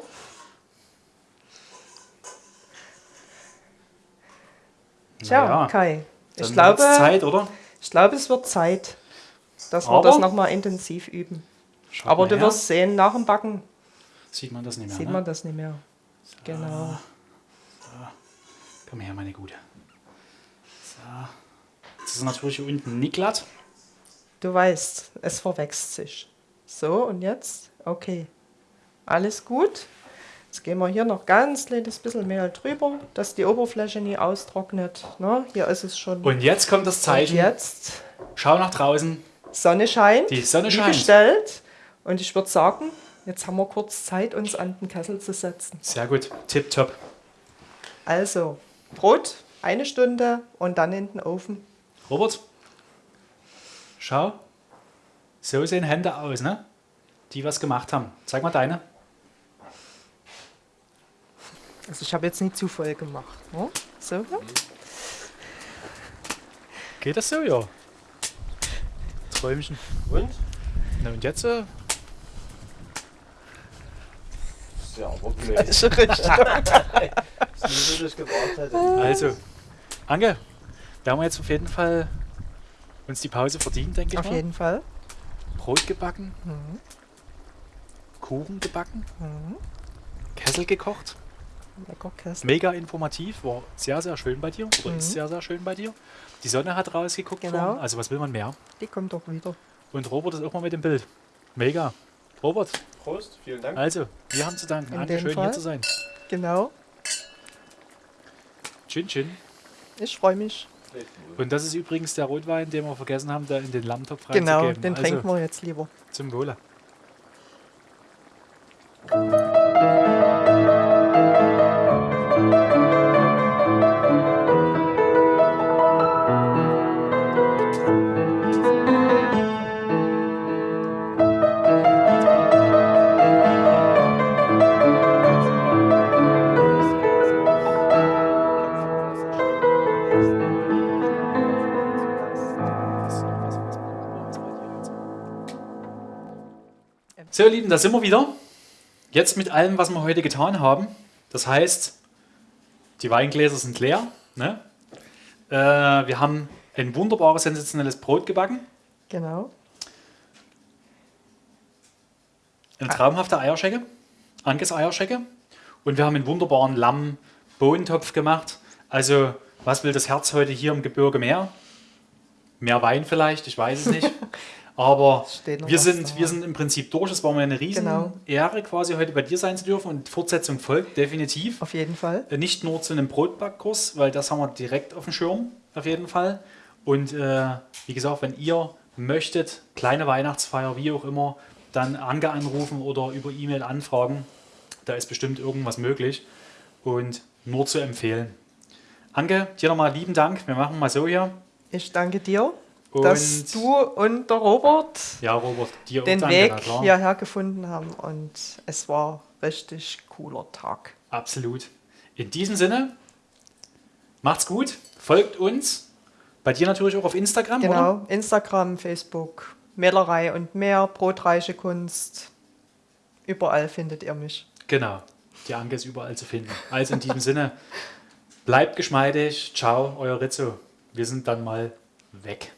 Tja, Naja, Kai. Ich glaube, Zeit, oder? ich glaube, es wird Zeit, dass wir Aber- das nochmal intensiv üben. Aber du her. wirst sehen, nach dem Backen Sieht man das nicht mehr, sieht ne? man das nicht mehr. Genau. Komm her, meine Gute. So. Jetzt ist natürlich hier unten nicht glatt. Du weißt, es verwächst sich. So, und jetzt? Okay. Alles gut. Jetzt gehen wir hier noch ganz kleines bisschen Mehl drüber, dass die Oberfläche nie austrocknet. Ne? Hier ist es schon. Und jetzt kommt das Und Zeichen. jetzt Schau nach draußen. Sonne scheint. Die Sonne scheint. bestellt. Und ich würde sagen, jetzt haben wir kurz Zeit, uns an den Kessel zu setzen. Sehr gut. Tipptopp. Also, Brot, eine Stunde und dann in den Ofen. Robert, schau. So sehen Hände aus, ne? Die was gemacht haben. Zeig mal deine. Also ich habe jetzt nicht zu voll gemacht. Ne? So. Geht das so, ja? Träumchen. Und? Na und jetzt? Äh, Ja, aber blöd. Das ist richtig. Das ist nur, dass ich gewartet hätte. also, Ange, wir haben jetzt auf jeden Fall uns die Pause verdient, denke ich Auf mal. jeden Fall. Brot gebacken, Mhm. Kuchen gebacken, Mhm. Kessel gekocht. Mega informativ, war sehr, sehr schön bei dir. Oder Mhm. ist sehr, sehr schön bei dir. Die Sonne hat rausgeguckt. Genau. vorhin. Also was will man mehr? Die kommt doch wieder. Und Robert ist auch mal mit dem Bild. Mega. Robert, Prost, vielen Dank. also, wir haben zu danken. Dem schön Fall. hier zu sein. Genau. Chin Chin. Ich freue mich. Und das ist übrigens der Rotwein, den wir vergessen haben, da in den Lammtopf Genau, reinzugeben. den also, trinken wir jetzt lieber. Zum Wohle. So, ihr Lieben, da sind wir wieder. Jetzt mit allem, was wir heute getan haben. Das heißt, die Weingläser sind leer. Ne? Äh, wir haben ein wunderbares, sensationelles Brot gebacken. Genau. Eine traumhafte Eierschecke. Anges Eierschecke. Und wir haben einen wunderbaren Lamm-Bohnentopf gemacht. Also, was will das Herz heute hier im Gebirge mehr? Mehr Wein vielleicht, ich weiß es nicht. *laughs* Aber wir sind, da. wir sind im Prinzip durch. Es war mir eine riesen Genau. Ehre, quasi heute bei dir sein zu dürfen. Und Fortsetzung folgt definitiv. Auf jeden Fall. Äh, Nicht nur zu einem Brotbackkurs, weil das haben wir direkt auf dem Schirm, auf jeden Fall. Und äh, wie gesagt, wenn ihr möchtet, kleine Weihnachtsfeier, wie auch immer, dann Ange anrufen oder über E-Mail anfragen. Da ist bestimmt irgendwas möglich. Und nur zu empfehlen. Ange, dir nochmal lieben Dank. Wir machen mal so hier. Ich danke dir, Und dass du und der Robert ja, Robert, den Weg hierher gefunden haben. Und es war richtig cooler Tag. Absolut. In diesem Sinne, macht's gut, folgt uns. Bei dir natürlich auch auf Instagram, oder? Genau, Instagram, Facebook, Mählerei und mehr, brotreiche Kunst. Überall findet ihr mich. Genau. Die Anke ist überall zu finden. Also in diesem Sinne, bleibt geschmeidig. Ciao, euer Rizzo. Wir sind dann mal weg.